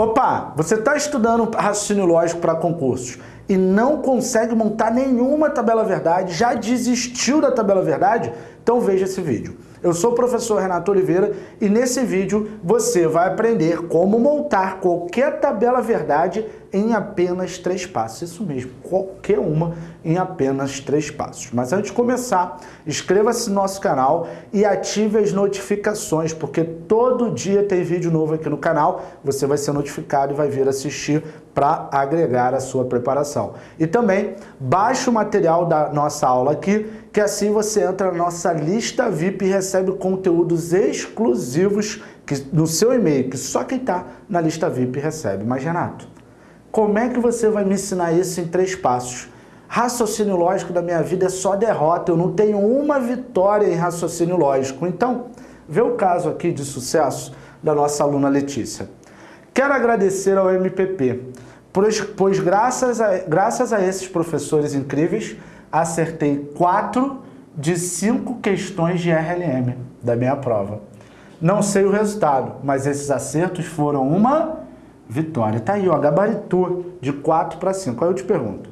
Opa, você está estudando raciocínio lógico para concursos e não consegue montar nenhuma tabela verdade, já desistiu da tabela verdade? Então veja esse vídeo. Eu sou o professor Renato Oliveira e nesse vídeo você vai aprender como montar qualquer tabela verdade em apenas três passos. Isso mesmo, qualquer uma em apenas três passos. Mas antes de começar, inscreva-se no nosso canal e ative as notificações, porque todo dia tem vídeo novo aqui no canal, você vai ser notificado e vai vir assistir para agregar a sua preparação. E também baixe o material da nossa aula aqui, que assim você entra na nossa lista VIP e recebe conteúdos exclusivos que, no seu e-mail, que só quem está na lista VIP recebe. Mas Renato, como é que você vai me ensinar isso em três passos? Raciocínio lógico da minha vida é só derrota, eu não tenho uma vitória em raciocínio lógico. Então, vê o caso aqui de sucesso da nossa aluna Letícia. Quero agradecer ao MPP, pois, pois graças, a, graças a esses professores incríveis, acertei quatro de cinco questões de RLM da minha prova. Não sei o resultado, mas esses acertos foram uma vitória. Tá aí, ó, gabaritou de 4 para 5. Aí eu te pergunto,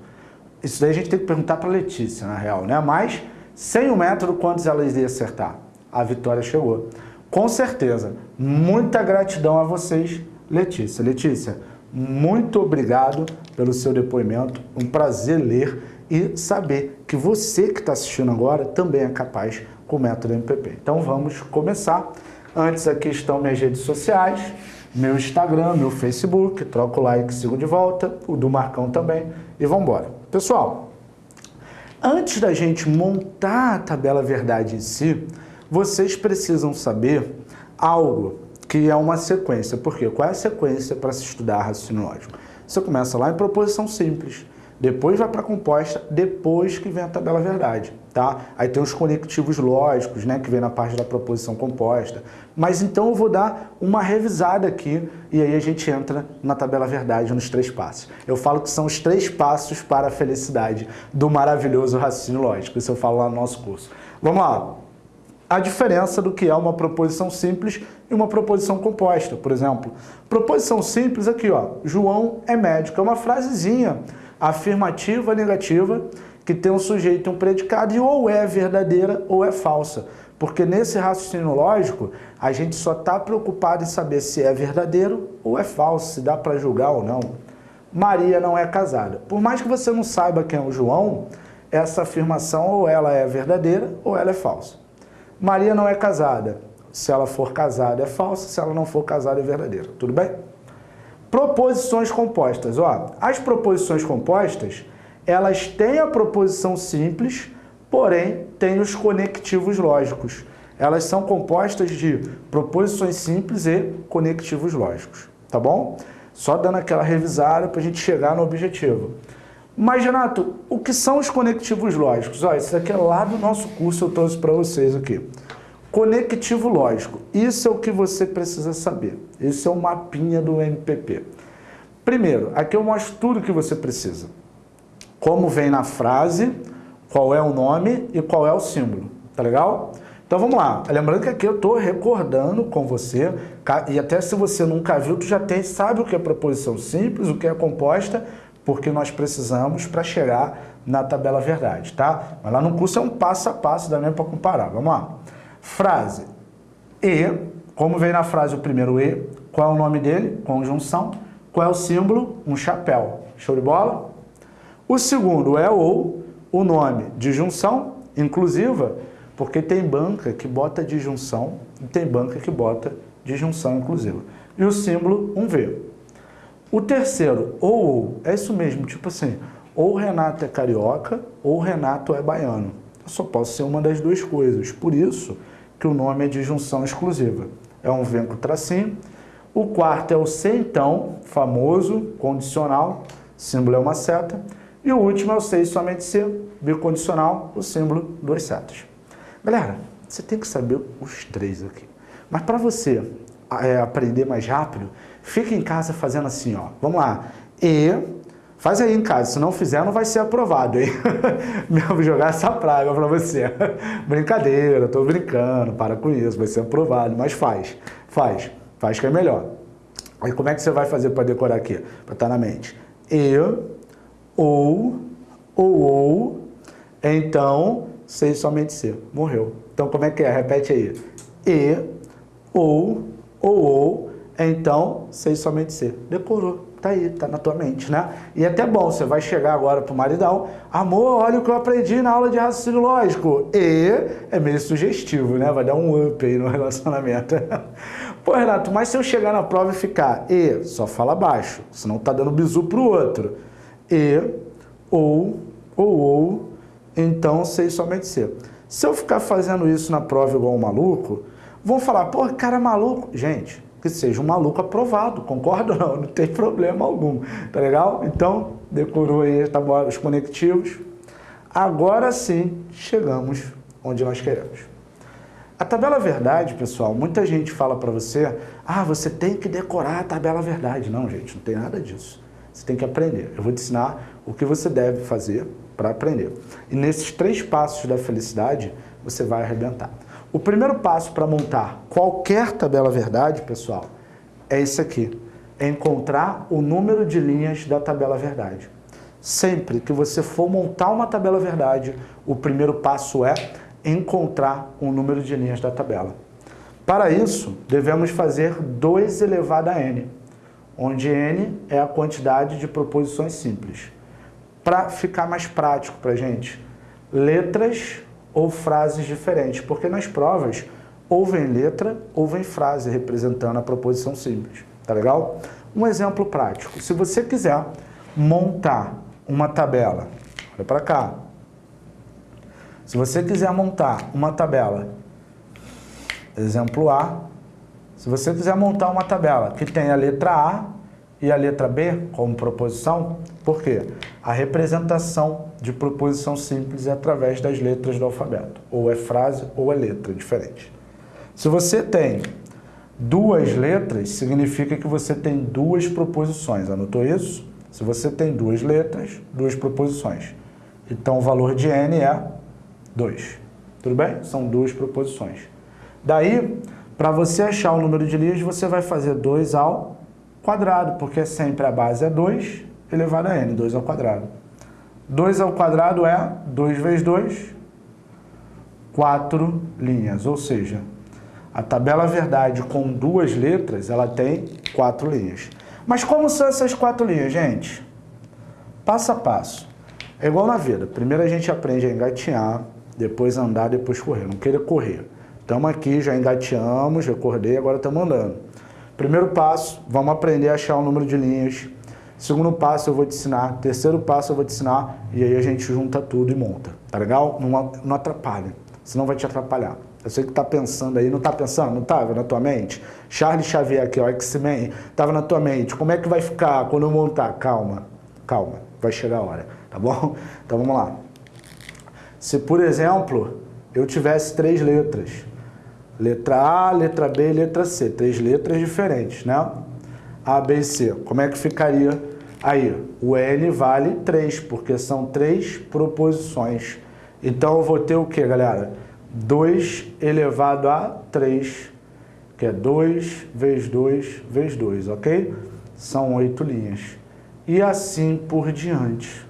isso daí a gente tem que perguntar para Letícia, na real, né? Mas, sem o método, quantos elas iam acertar? A vitória chegou. Com certeza. Muita gratidão a vocês, Letícia. Letícia, muito obrigado pelo seu depoimento. Um prazer ler e saber que você que está assistindo agora também é capaz com o método MPP. Então vamos começar. Antes aqui estão minhas redes sociais meu Instagram, meu Facebook, troco o like, sigo de volta, o do Marcão também e vamos embora. Pessoal, antes da gente montar a tabela verdade em si, vocês precisam saber algo que é uma sequência. Por quê? Qual é a sequência para se estudar raciocínio lógico? Você começa lá em proposição simples, depois vai para composta, depois que vem a tabela verdade, tá? Aí tem os conectivos lógicos, né, que vem na parte da proposição composta. Mas então eu vou dar uma revisada aqui e aí a gente entra na tabela verdade nos três passos. Eu falo que são os três passos para a felicidade do maravilhoso raciocínio lógico, isso eu falo lá no nosso curso. Vamos lá. A diferença do que é uma proposição simples e uma proposição composta, por exemplo. Proposição simples aqui, ó, João é médico, é uma frasezinha afirmativa, negativa, que tem um sujeito e um predicado e ou é verdadeira ou é falsa. Porque nesse raciocínio lógico, a gente só está preocupado em saber se é verdadeiro ou é falso, se dá para julgar ou não. Maria não é casada. Por mais que você não saiba quem é o João, essa afirmação ou ela é verdadeira ou ela é falsa. Maria não é casada. Se ela for casada é falsa, se ela não for casada é verdadeira. Tudo bem? Proposições compostas. Ó, as proposições compostas, elas têm a proposição simples, porém têm os conectivos lógicos. Elas são compostas de proposições simples e conectivos lógicos, tá bom? Só dando aquela revisada para a gente chegar no objetivo. Mas, Renato, o que são os conectivos lógicos? Ó, isso aqui é lá do nosso curso, eu trouxe para vocês aqui. Conectivo lógico, isso é o que você precisa saber. Esse é o mapinha do MPP. Primeiro, aqui eu mostro tudo que você precisa. Como vem na frase, qual é o nome e qual é o símbolo, tá legal? Então vamos lá, lembrando que aqui eu estou recordando com você, e até se você nunca viu, tu já tem, sabe o que é proposição simples, o que é composta, porque nós precisamos para chegar na tabela verdade, tá? Mas lá no curso é um passo a passo, dá mesmo para comparar, vamos lá. Frase. E, como vem na frase o primeiro E, qual é o nome dele? Conjunção. Qual é o símbolo? Um chapéu. Show de bola? O segundo é ou, o nome de junção inclusiva, porque tem banca que bota disjunção e tem banca que bota disjunção inclusiva. E o símbolo, um V. O terceiro, ou, ou, é isso mesmo, tipo assim, ou Renato é carioca ou Renato é baiano. Eu só posso ser uma das duas coisas. Por isso, que o nome é de junção exclusiva. É um vem com tracinho. O quarto é o se então, famoso, condicional, símbolo é uma seta. E o último é o se somente se, bicondicional, o símbolo duas setas. Galera, você tem que saber os três aqui. Mas para você é, aprender mais rápido, fica em casa fazendo assim, ó. Vamos lá. E Faz aí em casa, se não fizer não vai ser aprovado, hein? Vou jogar essa praga para você. Brincadeira, tô brincando, para com isso, vai ser aprovado, mas faz, faz, faz que é melhor. Aí como é que você vai fazer para decorar aqui? Para estar tá na mente. E, ou, ou, ou, então, sei somente ser. Morreu. Então como é que é? Repete aí. E, ou, ou, ou, então, sei somente ser. Decorou. Tá aí, tá na tua mente, né? E é até bom, você vai chegar agora pro maridão, amor, olha o que eu aprendi na aula de raciocínio lógico. E é meio sugestivo, né? Vai dar um up aí no relacionamento. Pô, Renato, mas se eu chegar na prova e ficar e, só fala baixo, senão tá dando bizu pro outro. E, ou, ou, ou, então sei somente ser. Se eu ficar fazendo isso na prova igual um maluco, vão falar, pô, cara maluco. Gente, que seja um maluco aprovado, concorda ou não? Não tem problema algum, tá legal? Então, decorou aí tá os conectivos. Agora sim, chegamos onde nós queremos. A tabela verdade, pessoal, muita gente fala para você, ah, você tem que decorar a tabela verdade. Não, gente, não tem nada disso. Você tem que aprender. Eu vou te ensinar o que você deve fazer para aprender. E nesses três passos da felicidade, você vai arrebentar. O primeiro passo para montar qualquer tabela verdade, pessoal, é esse aqui. É encontrar o número de linhas da tabela verdade. Sempre que você for montar uma tabela verdade, o primeiro passo é encontrar o número de linhas da tabela. Para isso, devemos fazer 2 elevado a n, onde n é a quantidade de proposições simples. Para ficar mais prático para a gente, letras ou frases diferentes, porque nas provas ou vem letra ou vem frase representando a proposição simples, tá legal? Um exemplo prático, se você quiser montar uma tabela, olha para cá, se você quiser montar uma tabela, exemplo A, se você quiser montar uma tabela que tem a letra A e a letra B como proposição, por quê? A representação de proposição simples é através das letras do alfabeto. Ou é frase ou é letra, diferente. Se você tem duas letras, significa que você tem duas proposições. Anotou isso? Se você tem duas letras, duas proposições. Então o valor de n é 2. Tudo bem? São duas proposições. Daí, para você achar o número de linhas, você vai fazer 2 ao quadrado, porque sempre a base é 2 elevado a n, 2 ao quadrado. 2 ao quadrado é 2 vezes 2, 4 linhas, ou seja, a tabela verdade com duas letras, ela tem quatro linhas. Mas como são essas quatro linhas, gente? Passo a passo. É igual na vida. Primeiro a gente aprende a engatinhar, depois andar, depois correr. Não queira correr. Estamos aqui, já engateamos, recordei, agora estamos andando. Primeiro passo, vamos aprender a achar o número de linhas. Segundo passo eu vou te ensinar, terceiro passo eu vou te ensinar e aí a gente junta tudo e monta, tá legal? Não, não atrapalha, senão vai te atrapalhar. Eu sei que tá pensando aí, não tá pensando? Não tava na tua mente? Charles Xavier aqui, ó, X-Men, tava na tua mente. Como é que vai ficar quando eu montar? Calma, calma, vai chegar a hora, tá bom? Então vamos lá. Se, por exemplo, eu tivesse três letras, letra A, letra B letra C, três letras diferentes, né? A, B e C. Como é que ficaria aí? O N vale 3, porque são três proposições. Então eu vou ter o que, galera? 2 elevado a 3, que é 2 vezes 2 vezes 2, ok? São oito linhas. E assim por diante.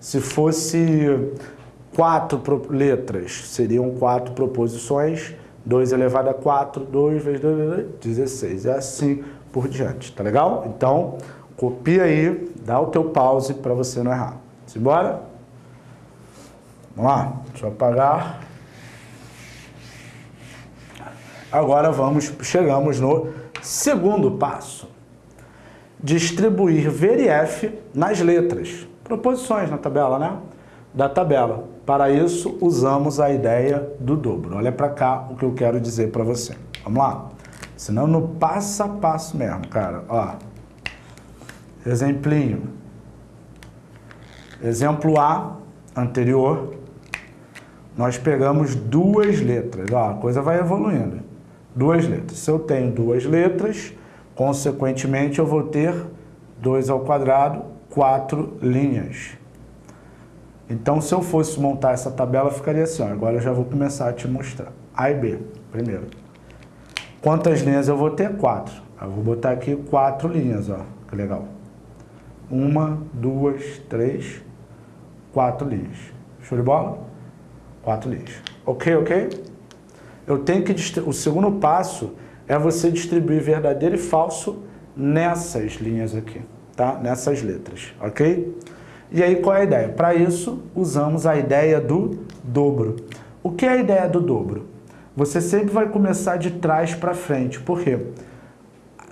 Se fosse quatro letras, seriam quatro proposições, 2 elevado a 4, 2 vezes 2, 16. E assim por diante, tá legal? Então, copia aí, dá o teu pause para você não errar. Simbora? Vamos lá, deixa eu apagar. Agora vamos, chegamos no segundo passo. Distribuir VRF nas letras. Proposições na tabela, né? Da tabela. Para isso, usamos a ideia do dobro. Olha para cá o que eu quero dizer para você. Vamos lá? Senão no passo a passo mesmo, cara. Ó. Exemplinho. Exemplo A, anterior, nós pegamos duas letras. Ó, a coisa vai evoluindo. Duas letras. Se eu tenho duas letras, consequentemente eu vou ter 2 ao quadrado, quatro linhas. Então, se eu fosse montar essa tabela, ficaria assim. Ó. Agora eu já vou começar a te mostrar. A e B, primeiro. Quantas linhas eu vou ter? Quatro. Eu vou botar aqui quatro linhas, ó, que legal. Uma, duas, três, quatro linhas. Show de bola? Quatro linhas. Ok, ok? Eu tenho que... O segundo passo é você distribuir verdadeiro e falso nessas linhas aqui, tá? Nessas letras, ok? E aí qual é a ideia? Para isso, usamos a ideia do dobro. O que é a ideia do dobro? Você sempre vai começar de trás para frente. Por quê?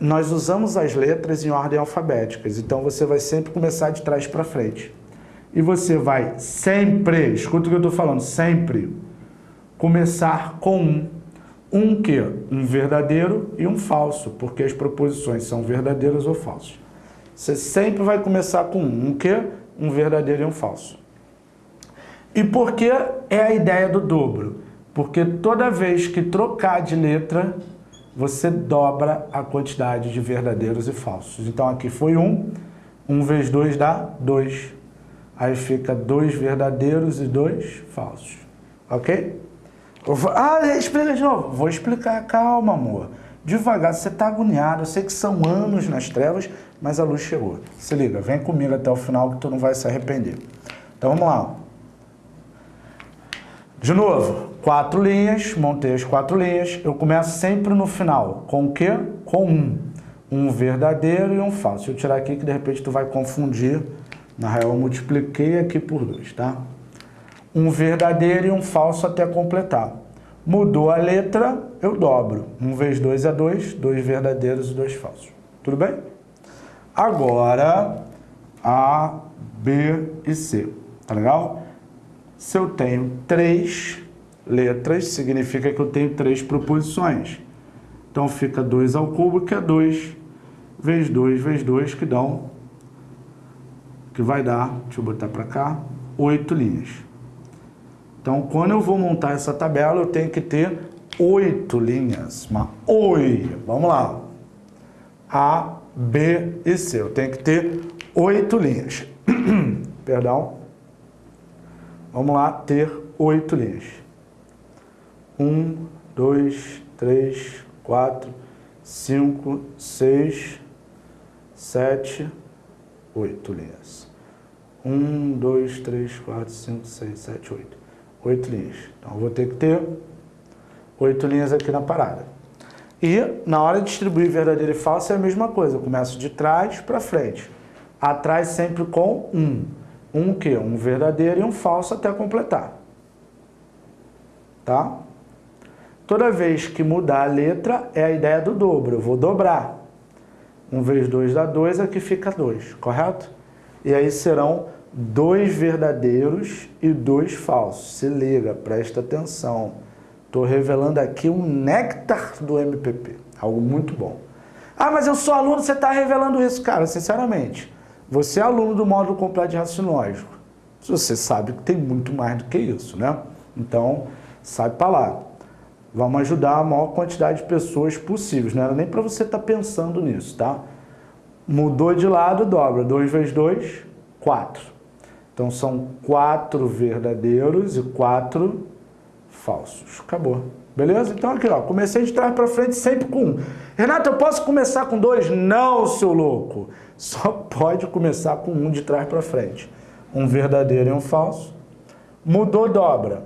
Nós usamos as letras em ordem alfabética, então você vai sempre começar de trás para frente. E você vai sempre, escuta o que eu estou falando, sempre começar com um. Um que? Um verdadeiro e um falso, porque as proposições são verdadeiras ou falsas. Você sempre vai começar com um. Um que? Um verdadeiro e um falso. E por que é a ideia do dobro? Porque toda vez que trocar de letra, você dobra a quantidade de verdadeiros e falsos. Então aqui foi um, um vezes dois dá dois. Aí fica dois verdadeiros e dois falsos. Ok? Ah, explica de novo. Vou explicar, calma amor. Devagar, você está agoniado, eu sei que são anos nas trevas, mas a luz chegou. Se liga, vem comigo até o final que tu não vai se arrepender. Então vamos lá. De novo, quatro linhas, montei as quatro linhas. Eu começo sempre no final. Com o quê? Com um. Um verdadeiro e um falso. Eu tirar aqui que de repente tu vai confundir. Na real eu multipliquei aqui por dois, tá? Um verdadeiro e um falso até completar. Mudou a letra, eu dobro. Um vezes dois é dois, dois verdadeiros e dois falsos. Tudo bem? Agora, A, B e C. Tá legal? Se eu tenho três letras, significa que eu tenho três proposições. Então fica 2 ao cubo, que é 2 vezes 2 vezes 2, que dão, que vai dar, deixa eu botar para cá, 8 linhas. Então, quando eu vou montar essa tabela, eu tenho que ter 8 linhas. Uma oi. Vamos lá. A, B e C. Eu tenho que ter 8 linhas. Perdão. Vamos lá, ter oito linhas. Um, dois, três, quatro, cinco, seis, sete, oito linhas. Um, dois, três, quatro, cinco, seis, sete, oito. Oito linhas. Então, vou ter que ter oito linhas aqui na parada. E, na hora de distribuir verdadeiro e falso, é a mesma coisa. Eu começo de trás para frente. Atrás sempre com um. Um que? Um verdadeiro e um falso até completar. Tá? Toda vez que mudar a letra, é a ideia do dobro. Eu vou dobrar. 1 vezes 2 dá 2, aqui fica 2, correto? E aí serão dois verdadeiros e dois falsos. Se liga, presta atenção. Estou revelando aqui um néctar do MPP. Algo muito bom. Ah, mas eu sou aluno, você está revelando isso. Cara, sinceramente, você é aluno do módulo completo de raciocínio lógico. Você sabe que tem muito mais do que isso, né? Então, sai para lá. Vamos ajudar a maior quantidade de pessoas possíveis. Não era nem para você estar tá pensando nisso, tá? Mudou de lado, dobra. 2 vezes 2, 4. Então, são quatro verdadeiros e quatro falsos. Acabou. Beleza? Então, aqui, ó. Comecei de trás para frente sempre com um. Renato, eu posso começar com dois? Não, seu louco só pode começar com um de trás para frente. Um verdadeiro e um falso. Mudou dobra.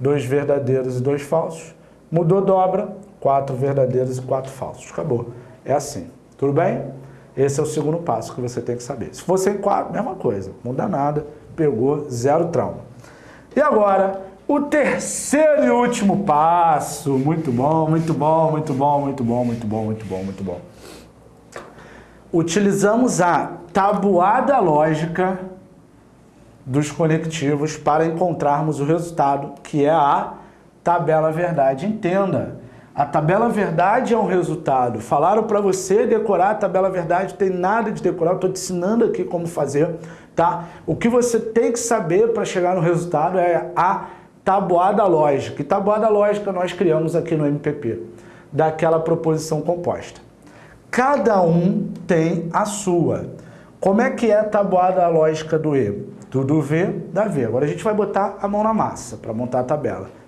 Dois verdadeiros e dois falsos. Mudou dobra. Quatro verdadeiros e quatro falsos. Acabou. É assim. Tudo bem? Esse é o segundo passo que você tem que saber. Se fosse em quatro, mesma coisa. Muda nada. Pegou, zero trauma. E agora, o terceiro e último passo. Muito bom, muito bom, muito bom, muito bom, muito bom, muito bom, muito bom utilizamos a tabuada lógica dos conectivos para encontrarmos o resultado, que é a tabela verdade. Entenda, a tabela verdade é um resultado. Falaram para você decorar a tabela verdade, tem nada de decorar, estou te ensinando aqui como fazer, tá? O que você tem que saber para chegar no resultado é a tabuada lógica. E tabuada lógica nós criamos aqui no MPP, daquela proposição composta. Cada um tem a sua. Como é que é a tabuada lógica do E? Tudo V dá V. Agora a gente vai botar a mão na massa para montar a tabela.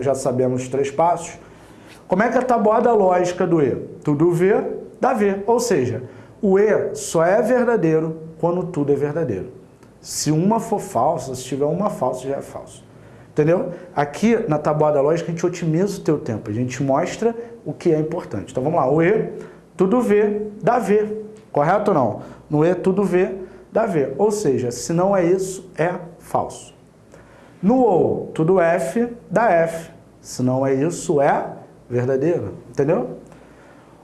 Já sabemos os três passos. Como é que é a tabuada lógica do E? Tudo V dá V. Ou seja, o E só é verdadeiro quando tudo é verdadeiro. Se uma for falsa, se tiver uma falsa, já é falso. Entendeu? Aqui na tabuada lógica a gente otimiza o teu tempo, a gente mostra o que é importante. Então vamos lá, o E, tudo V, dá V. Correto ou não? No E, tudo V, dá V. Ou seja, se não é isso, é falso. No OU, tudo F, dá F. Se não é isso, é verdadeiro. Entendeu?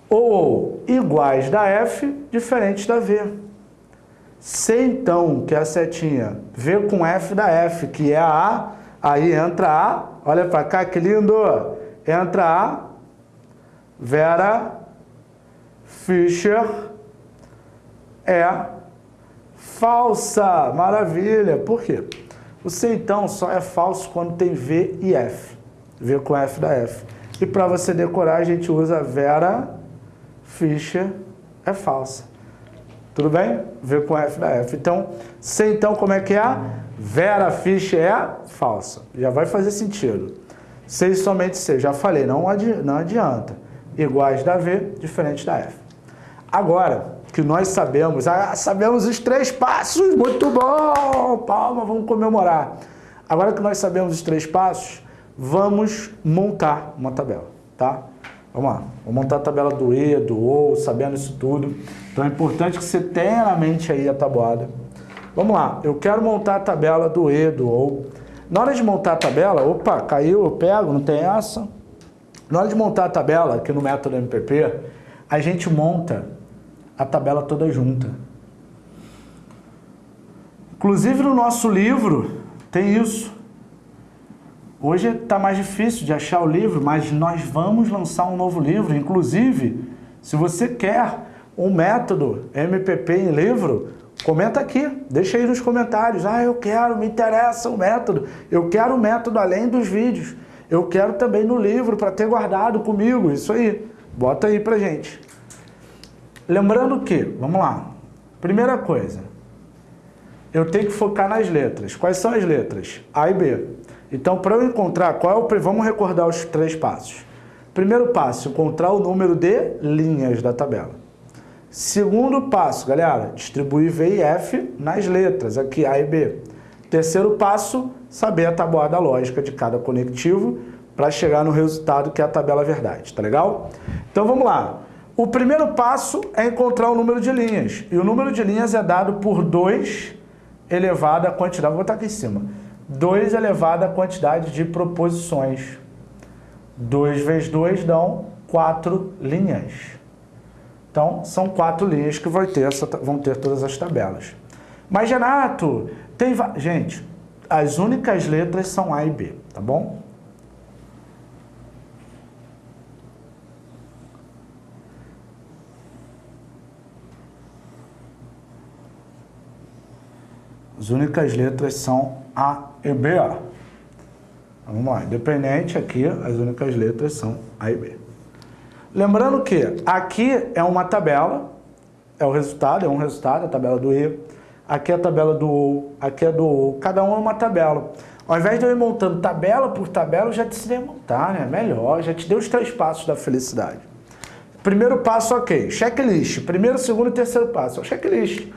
Ou iguais da F, diferente da V. Se então, que é a setinha, V com F da F, que é a A, aí entra A, olha para cá que lindo, entra A, Vera Fischer é falsa, maravilha. Por quê? O C então só é falso quando tem V e F, V com F da F. E para você decorar a gente usa Vera Fischer é falsa. Tudo bem? V com F da F. Então, C então como é que é? Vera Fischer é falsa. Já vai fazer sentido. C e somente C, já falei, não, não adianta. Iguais da V, diferente da F. Agora, que nós sabemos, ah, sabemos os três passos, muito bom, palma, vamos comemorar. Agora que nós sabemos os três passos, vamos montar uma tabela, tá? Vamos lá, vamos montar a tabela do E, do OU, sabendo isso tudo. Então é importante que você tenha na mente aí a tabuada. Vamos lá, eu quero montar a tabela do E, do OU. Na hora de montar a tabela, opa, caiu, eu pego, não tem essa. Na hora de montar a tabela, aqui no método MPP, a gente monta a tabela toda junta. Inclusive no nosso livro tem isso. Hoje está mais difícil de achar o livro, mas nós vamos lançar um novo livro. Inclusive, se você quer um método MPP em livro, comenta aqui, deixa aí nos comentários. Ah, eu quero, me interessa o método. Eu quero o método além dos vídeos. Eu quero também no livro para ter guardado comigo. Isso aí. Bota aí pra gente. Lembrando que, vamos lá, primeira coisa, eu tenho que focar nas letras. Quais são as letras? A e B. Então, para eu encontrar qual é o... Vamos recordar os três passos. Primeiro passo, encontrar o número de linhas da tabela. Segundo passo, galera, distribuir V e F nas letras, aqui A e B. Terceiro passo, saber a tabuada lógica de cada conectivo para chegar no resultado que é a tabela verdade, tá legal? Então vamos lá. O primeiro passo é encontrar o número de linhas. E o número de linhas é dado por 2 elevado à quantidade, vou botar aqui em cima, 2 elevado à quantidade de proposições. 2 vezes 2 dão 4 linhas. Então, são quatro linhas que vão ter, essa, vão ter todas as tabelas. Mas, Renato, tem... Gente, as únicas letras são A e B, tá bom? As únicas letras são A e B. Vamos lá, independente aqui, as únicas letras são A e B. Lembrando que aqui é uma tabela, é o resultado, é um resultado, a tabela do E. Aqui é a tabela do O, aqui é do O, cada um é uma tabela. Ao invés de eu ir montando tabela por tabela, eu já a montar, né? Melhor, já te dei os três passos da felicidade. Primeiro passo, ok. Checklist. Primeiro, segundo e terceiro passo. É checklist.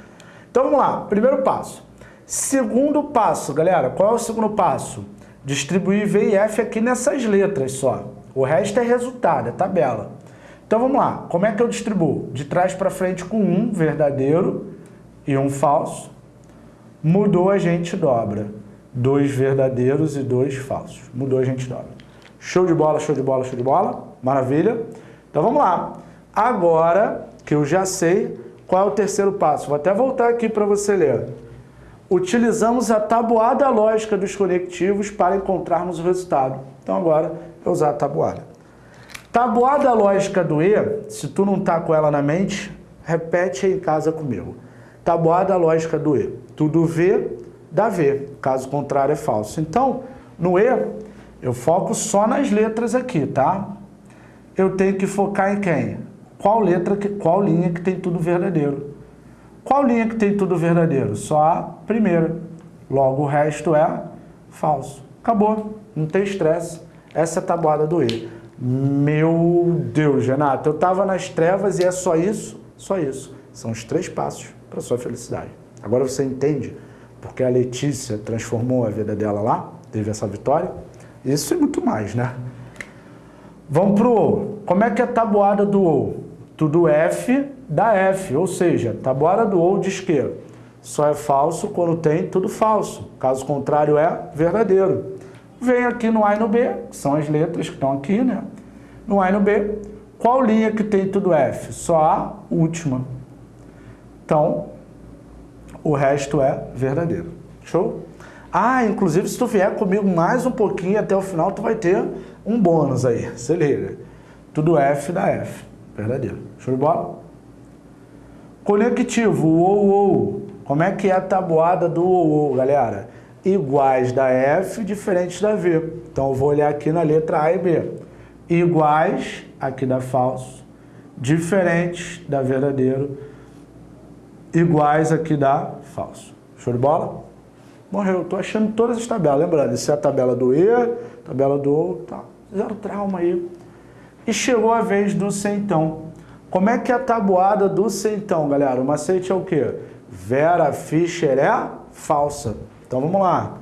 Então vamos lá. Primeiro passo. Segundo passo, galera, qual é o segundo passo? Distribuir V e F aqui nessas letras só. O resto é resultado, é tabela. Então vamos lá, como é que eu distribuo? De trás para frente com um verdadeiro e um falso. Mudou, a gente dobra. Dois verdadeiros e dois falsos. Mudou, a gente dobra. Show de bola, show de bola, show de bola. Maravilha. Então vamos lá. Agora que eu já sei qual é o terceiro passo, vou até voltar aqui para você ler utilizamos a tabuada lógica dos conectivos para encontrarmos o resultado. Então agora é usar a tabuada. Tabuada lógica do E, se tu não está com ela na mente, repete aí em casa comigo. Tabuada lógica do E. Tudo V dá V, caso contrário é falso. Então, no E, eu foco só nas letras aqui, tá? Eu tenho que focar em quem? Qual letra, qual linha que tem tudo verdadeiro. Qual linha que tem tudo verdadeiro? Só a primeira. Logo, o resto é falso. Acabou. Não tem estresse. Essa é a tabuada do E. Meu Deus, Renato, eu estava nas trevas e é só isso? Só isso. São os três passos para sua felicidade. Agora você entende porque a Letícia transformou a vida dela lá, teve essa vitória? Isso e muito mais, né? Vamos pro O. Como é que é a tabuada do O? Tudo F da F, ou seja, tabuada do O diz que só é falso quando tem tudo falso. Caso contrário é verdadeiro. Vem aqui no A e no B, que são as letras que estão aqui, né? No A e no B, qual linha que tem tudo F? Só a última. Então, o resto é verdadeiro. Show? Ah, inclusive se tu vier comigo mais um pouquinho até o final, tu vai ter um bônus aí. Se liga. Tudo F da F. Verdadeiro. Show de bola? Conectivo, ou, ou. Como é que é a tabuada do ou, ou, galera? Iguais da F, diferentes da V. Então eu vou olhar aqui na letra A e B. Iguais, aqui dá falso. Diferentes da verdadeiro. Iguais aqui dá falso. Show de bola? Morreu. Estou achando todas as tabelas. Lembrando, isso é a tabela do E, tabela do O, tá. Zero trauma aí. E chegou a vez do centão. Como é que é a tabuada do centão, galera? O macete é o quê? Vera Fischer é falsa. Então vamos lá.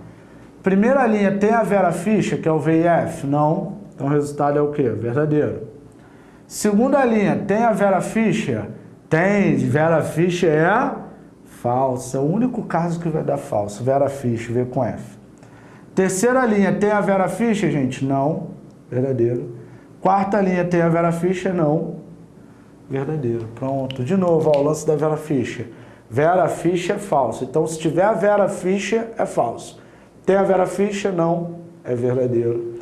Primeira linha tem a Vera Fischer, que é o VIF? Não. Então o resultado é o quê? Verdadeiro. Segunda linha, tem a Vera Fischer? Tem. Vera Fischer é falsa. O único caso que vai dar falso. Vera Fischer, V com F. Terceira linha, tem a Vera Fischer, gente? Não. Verdadeiro. Quarta linha, tem a Vera Fischer? Não. Verdadeiro. Pronto. De novo, ó, o lance da Vera Fischer. Vera Fischer é falso. Então, se tiver a Vera Fischer, é falso. Tem a Vera Fischer? Não. É verdadeiro.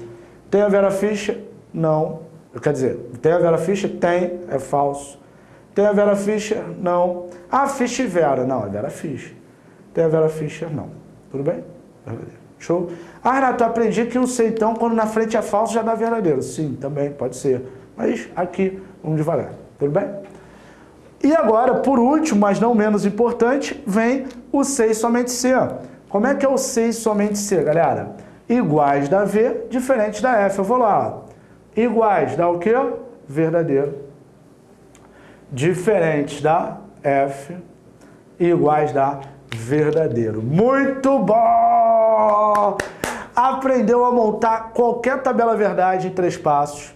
Tem a Vera Fischer? Não. Quer dizer, tem a Vera Fischer? Tem. É falso. Tem a Vera Fischer? Não. Ah, Fischer Vera. Não, é Vera Fischer. Tem a Vera Fischer? Não. Tudo bem? Verdadeiro. Show? Ah, Renato, aprendi que o seitão, quando na frente é falso, já dá verdadeiro. Sim, também, pode ser. Mas aqui, vamos devagar. Tudo bem? E agora, por último, mas não menos importante, vem o C e somente C. Como é que é o C e somente C, galera? Iguais da V, diferente da F. Eu vou lá. Iguais dá o quê? Verdadeiro. Diferentes da F. Iguais da verdadeiro. Muito bom! Aprendeu a montar qualquer tabela verdade em três passos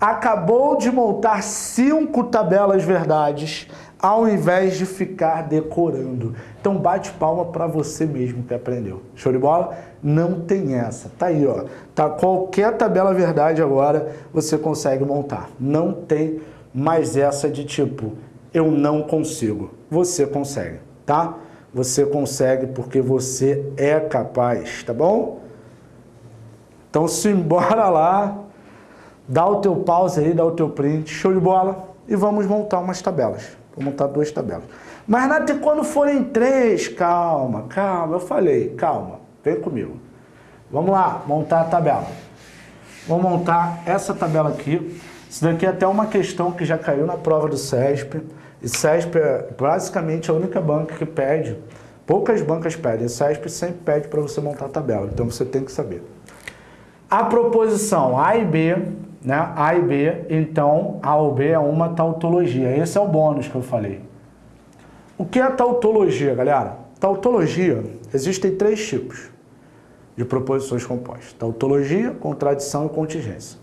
acabou de montar cinco tabelas verdades ao invés de ficar decorando. Então bate palma para você mesmo que aprendeu. Show de bola? Não tem essa. Tá aí, ó. Tá qualquer tabela verdade agora você consegue montar. Não tem mais essa de tipo eu não consigo. Você consegue, tá? Você consegue porque você é capaz, tá bom? Então simbora lá Dá o teu pause aí, dá o teu print, show de bola. E vamos montar umas tabelas. Vou montar duas tabelas. Mas, e quando forem três? Calma, calma. Eu falei, calma. Vem comigo. Vamos lá, montar a tabela. Vou montar essa tabela aqui. Isso daqui é até uma questão que já caiu na prova do CESP. E CESP é basicamente a única banca que pede. Poucas bancas pedem. O CESP sempre pede para você montar a tabela. Então você tem que saber. A proposição A e B né? A e B, então A ou B é uma tautologia. Esse é o bônus que eu falei. O que é tautologia, galera? Tautologia, existem três tipos de proposições compostas. Tautologia, contradição e contingência.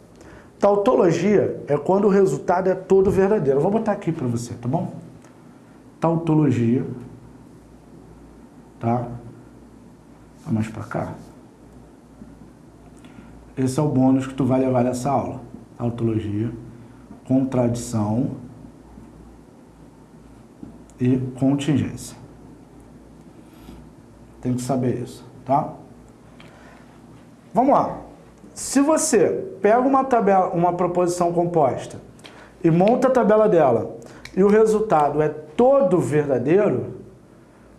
Tautologia é quando o resultado é todo verdadeiro. Eu vou botar aqui para você, tá bom? Tautologia, tá? Vamos para cá. Esse é o bônus que tu vai levar nessa aula. Tautologia, contradição e contingência. Tem que saber isso, tá? Vamos lá. Se você pega uma tabela, uma proposição composta e monta a tabela dela e o resultado é todo verdadeiro,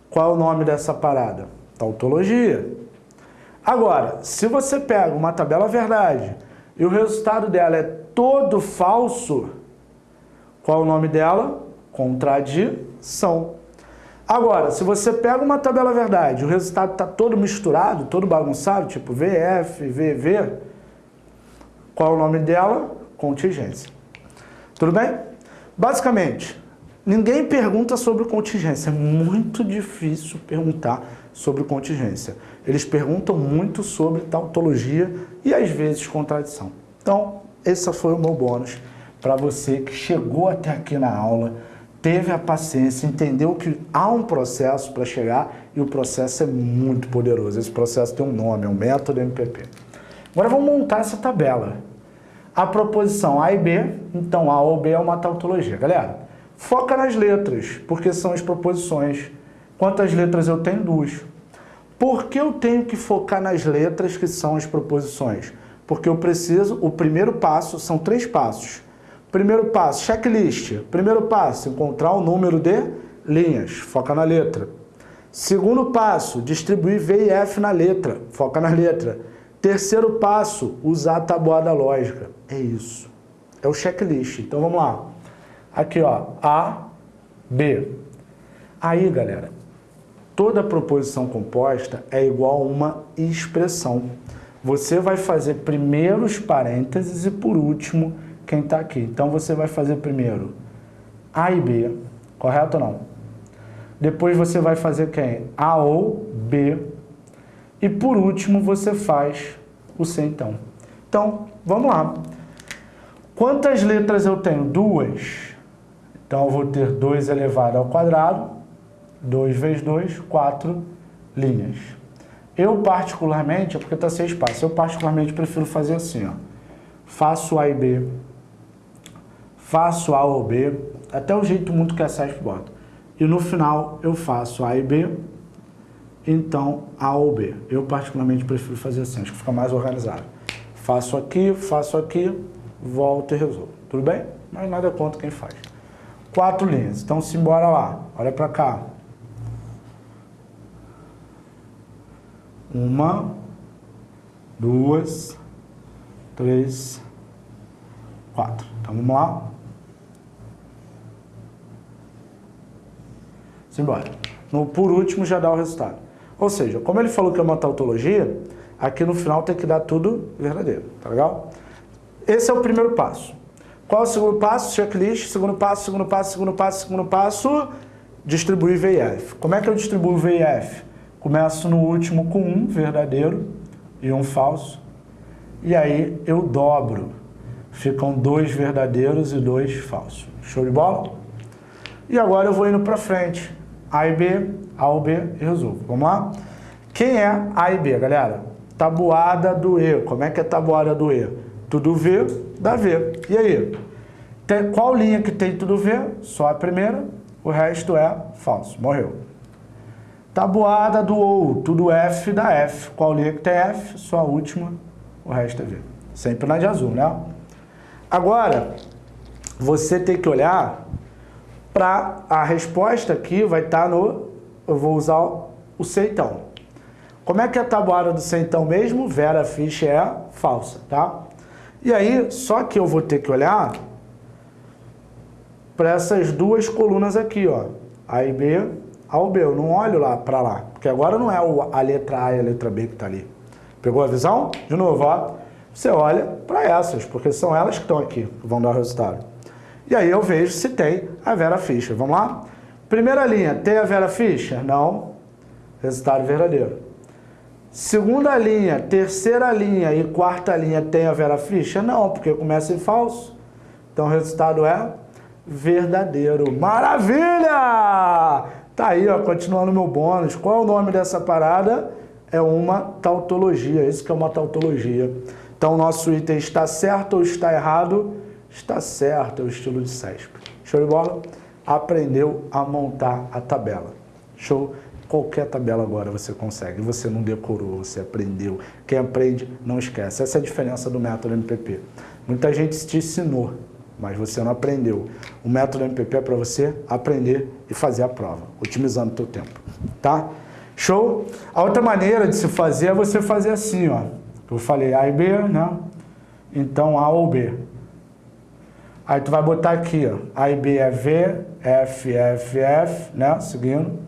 qual é o nome dessa parada? Tautologia. Agora, se você pega uma tabela verdade e o resultado dela é todo falso, qual é o nome dela? Contradição. Agora, se você pega uma tabela verdade o resultado está todo misturado, todo bagunçado, tipo VF, VV, qual é o nome dela? contingência. Tudo bem? Basicamente, ninguém pergunta sobre contingência. É muito difícil perguntar sobre contingência. Eles perguntam muito sobre tautologia e às vezes contradição. Então, esse foi o meu bônus para você que chegou até aqui na aula, teve a paciência, entendeu que há um processo para chegar e o processo é muito poderoso. Esse processo tem um nome, é o método MPP. Agora vamos montar essa tabela a proposição A e B, então A ou B é uma tautologia. Galera, foca nas letras, porque são as proposições. Quantas letras eu tenho? Duas. Por que eu tenho que focar nas letras que são as proposições? Porque eu preciso, o primeiro passo, são três passos. Primeiro passo, checklist. Primeiro passo, encontrar o número de linhas, foca na letra. Segundo passo, distribuir V e F na letra, foca na letra. Terceiro passo, usar a tabuada lógica. É isso. É o checklist. Então vamos lá. Aqui, ó, A, B. Aí, galera, toda proposição composta é igual a uma expressão. Você vai fazer primeiro os parênteses e por último quem está aqui. Então você vai fazer primeiro A e B, correto ou não? Depois você vai fazer quem? A ou B. E por último você faz o C então. Então, vamos lá. Quantas letras eu tenho? Duas. Então, eu vou ter 2 elevado ao quadrado, 2 vezes 2, 4 linhas. Eu, particularmente, é porque está sem espaço, eu particularmente prefiro fazer assim, ó. Faço A e B, faço A ou B, até o jeito muito que a SESP bota. E no final eu faço A e B, então A ou B. Eu particularmente prefiro fazer assim, acho que fica mais organizado. Faço aqui, faço aqui, volto e resolvo. Tudo bem? Mas nada contra quem faz. Quatro linhas. Então, simbora lá. Olha para cá. Uma, duas, três, quatro. Então, vamos lá. Simbora. No, por último, já dá o resultado. Ou seja, como ele falou que é uma tautologia, aqui no final tem que dar tudo verdadeiro. Tá legal? Esse é o primeiro passo. Qual é o segundo passo? Checklist. Segundo passo, segundo passo, segundo passo, segundo passo. Distribuir VIF. Como é que eu distribuo VIF? Começo no último com um verdadeiro e um falso. E aí eu dobro. Ficam dois verdadeiros e dois falsos. Show de bola? E agora eu vou indo para frente. A e B, A ou B e resolvo. Vamos lá? Quem é A e B, galera? Tabuada do E. Como é que é tabuada do E? Tudo V dá V. E aí? Tem, qual linha que tem tudo V? Só a primeira, o resto é falso. Morreu. Tabuada do OU, tudo F dá F. Qual linha que tem F? Só a última, o resto é V. Sempre na de azul, né? Agora, você tem que olhar para a resposta aqui, vai estar tá no... Eu vou usar o seitão. Como é que é a tabuada do seitão mesmo? Vera Fischer é falsa, tá? E aí, só que eu vou ter que olhar para essas duas colunas aqui, ó. A e B, A ou B. Eu não olho lá para lá, porque agora não é a letra A e a letra B que está ali. Pegou a visão? De novo, ó. Você olha para essas, porque são elas que estão aqui, que vão dar o resultado. E aí eu vejo se tem a Vera Fischer. Vamos lá? Primeira linha, tem a Vera Fischer? Não. Resultado verdadeiro. Segunda linha, terceira linha e quarta linha tem a Vera Fischer? Não, porque começa em falso. Então o resultado é verdadeiro. Maravilha! Tá aí, ó, continuando meu bônus. Qual é o nome dessa parada? É uma tautologia. Isso que é uma tautologia. Então o nosso item está certo ou está errado? Está certo, é o estilo de CESP. Show de bola? Aprendeu a montar a tabela. Show? Qualquer tabela agora você consegue. Você não decorou, você aprendeu. Quem aprende, não esquece. Essa é a diferença do método MPP. Muita gente te ensinou, mas você não aprendeu. O método MPP é para você aprender e fazer a prova, otimizando o teu tempo. Tá? Show? A outra maneira de se fazer é você fazer assim, ó. Eu falei A e B, né? Então A ou B. Aí tu vai botar aqui, ó. A e B é V, F, F, F, né? Seguindo.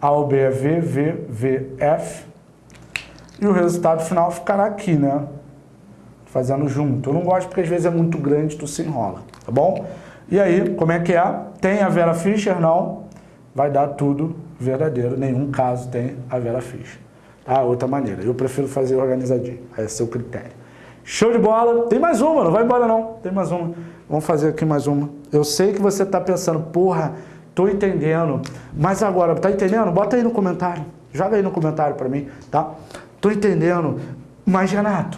A ou B é V, V, V, F. E o resultado final ficará aqui, né? Fazendo junto. Eu não gosto porque às vezes é muito grande, tu se enrola, tá bom? E aí, como é que é? Tem a Vera Fischer? Não. Vai dar tudo verdadeiro. Nenhum caso tem a Vera Fischer. Tá? Outra maneira. Eu prefiro fazer organizadinho. É o critério. Show de bola. Tem mais uma, não vai embora não. Tem mais uma. Vamos fazer aqui mais uma. Eu sei que você está pensando, porra, tô entendendo. Mas agora, tá entendendo? Bota aí no comentário. Joga aí no comentário para mim, tá? Tô entendendo. Mas, Renato,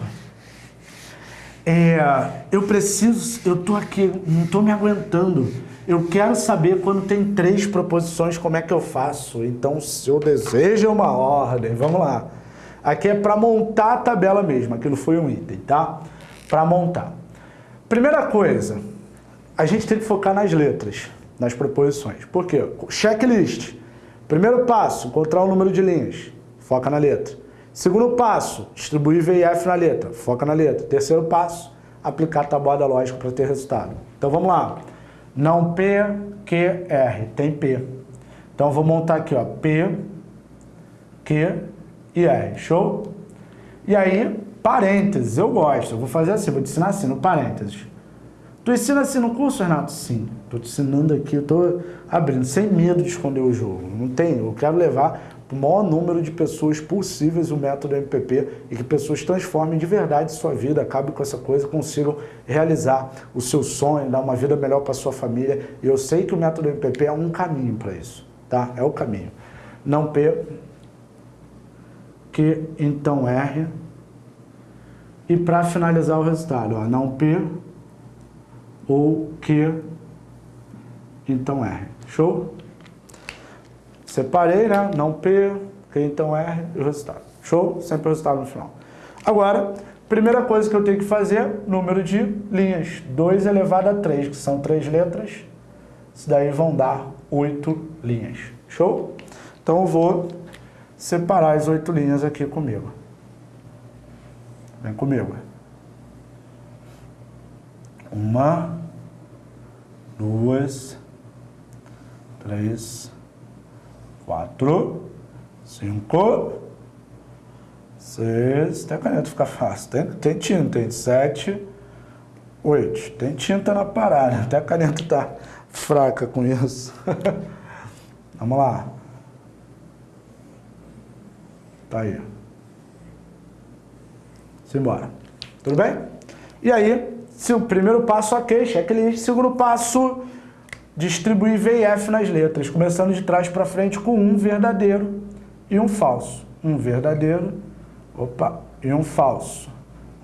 é, eu preciso, eu tô aqui, não tô me aguentando. Eu quero saber quando tem três proposições, como é que eu faço. Então, se eu desejo uma ordem, vamos lá. Aqui é para montar a tabela mesmo, aquilo foi um item, tá? Para montar. Primeira coisa, a gente tem que focar nas letras, nas proposições. Por quê? Checklist. Primeiro passo, encontrar o número de linhas. Foca na letra. Segundo passo, distribuir V e F na letra. Foca na letra. Terceiro passo, aplicar a tabuada lógica para ter resultado. Então vamos lá. Não P, Q, R. Tem P. Então vou montar aqui, ó. P, Q e R. Show? E aí, parênteses. Eu gosto. Eu vou fazer assim, vou te ensinar assim, no parênteses. Tu ensina assim no curso, Renato? Sim. Estou te ensinando aqui, estou abrindo, sem medo de esconder o jogo. Não tem, eu quero levar o maior número de pessoas possíveis o método MPP e que pessoas transformem de verdade sua vida, acabem com essa coisa, consigam realizar o seu sonho, dar uma vida melhor para sua família. E eu sei que o método MPP é um caminho para isso, tá? É o caminho. Não P, que então R. E para finalizar o resultado, ó, não P, ou Q, então R. Show? Separei, né? Não P, então R e o resultado. Show? Sempre o resultado no final. Agora, primeira coisa que eu tenho que fazer, número de linhas. 2 elevado a 3, que são três letras. Isso daí vão dar 8 linhas. Show? Então eu vou separar as 8 linhas aqui comigo. Vem comigo. Uma, duas, três, quatro, cinco, seis. A caneta fica fácil. Tem, tem tinta, tem sete, oito. Tem tinta na parada. Até a caneta tá fraca com isso. Vamos lá. Tá aí. Simbora. Tudo bem? E aí, se o primeiro passo, ok, checklist. Segundo passo, distribuir F nas letras, começando de trás para frente com um verdadeiro e um falso. Um verdadeiro, opa, e um falso.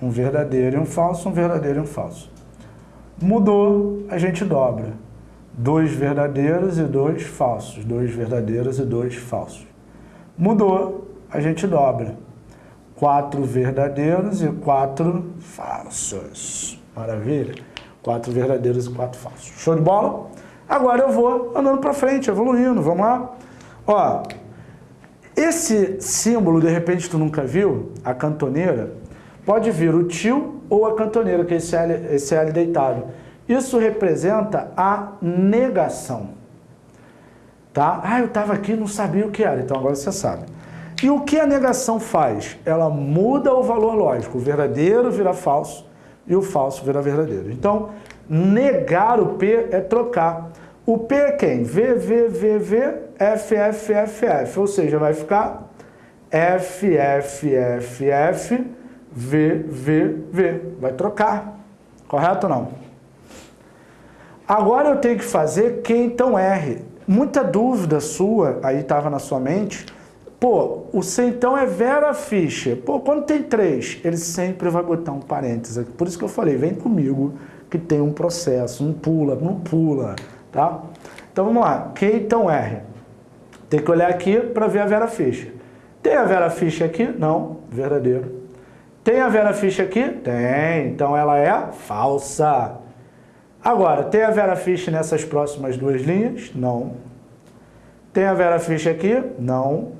Um verdadeiro e um falso, um verdadeiro e um falso. Mudou, a gente dobra. Dois verdadeiros e dois falsos. Dois verdadeiros e dois falsos. Mudou, a gente dobra. Quatro verdadeiros e quatro falsos. Maravilha? Quatro verdadeiros e quatro falsos. Show de bola? Agora eu vou andando para frente, evoluindo, vamos lá. Ó, esse símbolo, de repente tu nunca viu, a cantoneira, pode vir o tio ou a cantoneira, que é esse L, esse L deitado. Isso representa a negação. Tá? Ah, eu estava aqui não sabia o que era, então agora você sabe. E o que a negação faz? Ela muda o valor lógico. O verdadeiro vira falso e o falso vira verdadeiro. Então, negar o P é trocar. O P é quem? V, V, V, V, F, F, F, F. Ou seja, vai ficar F, F, F, F, V, V, V. Vai trocar. Correto ou não? Agora eu tenho que fazer Q, então R. Muita dúvida sua, aí estava na sua mente, Pô, o C então é Vera Fischer. Pô, quando tem três, ele sempre vai botar um parênteses. Por isso que eu falei, vem comigo que tem um processo, não pula, não pula, tá? Então vamos lá, então R. Tem que olhar aqui para ver a Vera Fischer. Tem a Vera Fischer aqui? Não, verdadeiro. Tem a Vera Fischer aqui? Tem, então ela é falsa. Agora, tem a Vera Fischer nessas próximas duas linhas? Não. Tem a Vera Fischer aqui? Não.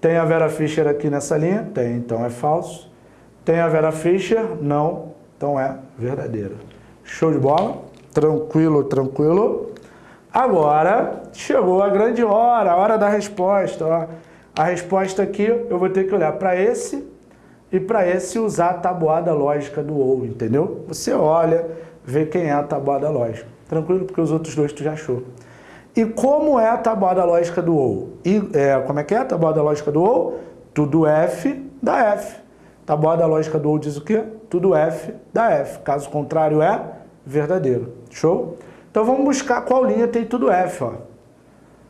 Tem a Vera Fischer aqui nessa linha? Tem, então é falso. Tem a Vera Fischer? Não, então é verdadeiro. Show de bola? Tranquilo, tranquilo. Agora chegou a grande hora, a hora da resposta. Ó. A resposta aqui eu vou ter que olhar para esse e para esse usar a tabuada lógica do OU, entendeu? Você olha, vê quem é a tabuada lógica. Tranquilo? Porque os outros dois tu já achou. E como é a tabuada lógica do OU? E, é, como é que é a tabuada lógica do OU? Tudo F da F. Tabuada lógica do OU diz o quê? Tudo F da F. Caso contrário é verdadeiro. Show? Então vamos buscar qual linha tem tudo F. Ó.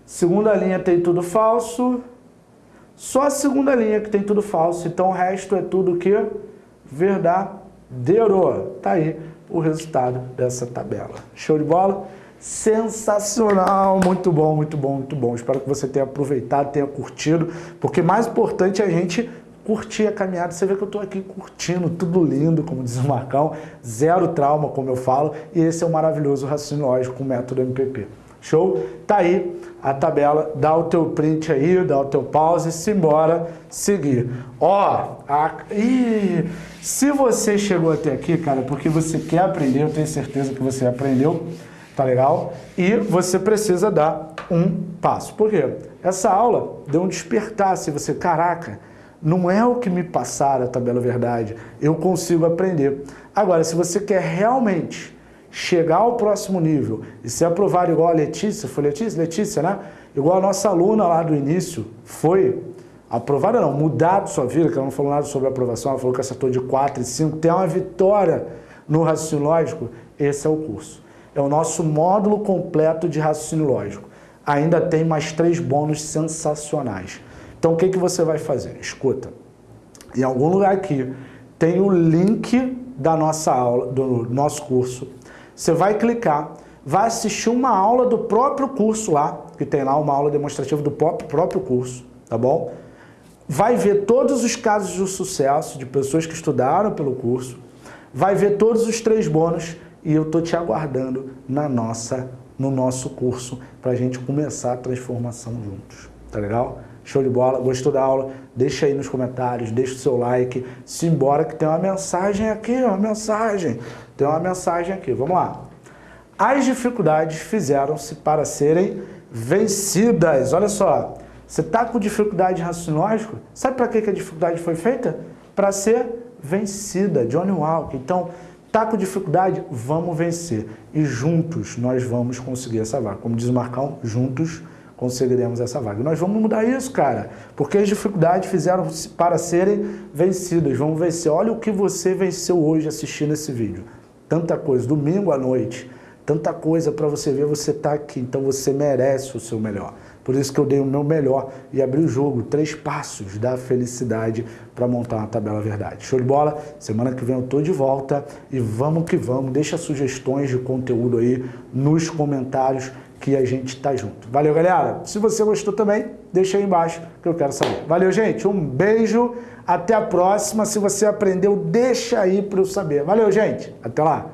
Segunda linha tem tudo falso. Só a segunda linha que tem tudo falso. Então o resto é tudo que verdadeiro. Tá aí o resultado dessa tabela. Show de bola? Sensacional, muito bom, muito bom, muito bom. Espero que você tenha aproveitado, tenha curtido, porque mais importante é a gente curtir a caminhada. Você vê que eu estou aqui curtindo, tudo lindo, como diz o Marcão, zero trauma, como eu falo, e esse é o maravilhoso raciocínio lógico com o método MPP. Show? Tá aí a tabela, dá o teu print aí, dá o teu pause, simbora seguir. Ó, a... Ih, se você chegou até aqui, cara, porque você quer aprender, eu tenho certeza que você aprendeu, tá legal? E você precisa dar um passo. Por quê? Essa aula deu um despertar, se você, caraca, não é o que me passaram a tabela verdade, eu consigo aprender. Agora, se você quer realmente chegar ao próximo nível e ser aprovado igual a Letícia, foi Letícia? Letícia, né? Igual a nossa aluna lá do início foi, aprovada não, mudado sua vida, que ela não falou nada sobre aprovação, ela falou que acertou de 4 e 5, tem uma vitória no raciocínio lógico, esse é o curso. É o nosso módulo completo de raciocínio lógico. Ainda tem mais três bônus sensacionais. Então o que, que você vai fazer? Escuta, em algum lugar aqui tem o link da nossa aula, do nosso curso. Você vai clicar, vai assistir uma aula do próprio curso lá, que tem lá uma aula demonstrativa do próprio curso, tá bom? Vai ver todos os casos de sucesso de pessoas que estudaram pelo curso, vai ver todos os três bônus e eu tô te aguardando na nossa, no nosso curso para a gente começar a transformação juntos, tá legal? Show de bola? Gostou da aula? Deixa aí nos comentários, deixa o seu like. Simbora que tem uma mensagem aqui, uma mensagem. Tem uma mensagem aqui, vamos lá. As dificuldades fizeram-se para serem vencidas. Olha só, você está com dificuldade de raciocínio lógico? Sabe para que a dificuldade foi feita? Para ser vencida. Johnny Walker. Então, está com dificuldade? Vamos vencer. E juntos nós vamos conseguir essa vaga. Como diz o Marcão, juntos conseguiremos essa vaga. Nós vamos mudar isso, cara, porque as dificuldades fizeram para serem vencidas. Vamos vencer. Olha o que você venceu hoje assistindo esse vídeo. Tanta coisa, domingo à noite, tanta coisa para você ver, você está aqui, então você merece o seu melhor. Por isso que eu dei o meu melhor e abri o jogo, três passos da felicidade para montar uma tabela verdade. Show de bola? Semana que vem eu tô de volta e vamos que vamos. Deixa sugestões de conteúdo aí nos comentários que a gente tá junto. Valeu, galera. Se você gostou também, deixa aí embaixo que eu quero saber. Valeu, gente. Um beijo. Até a próxima. Se você aprendeu, deixa aí para eu saber. Valeu, gente. Até lá.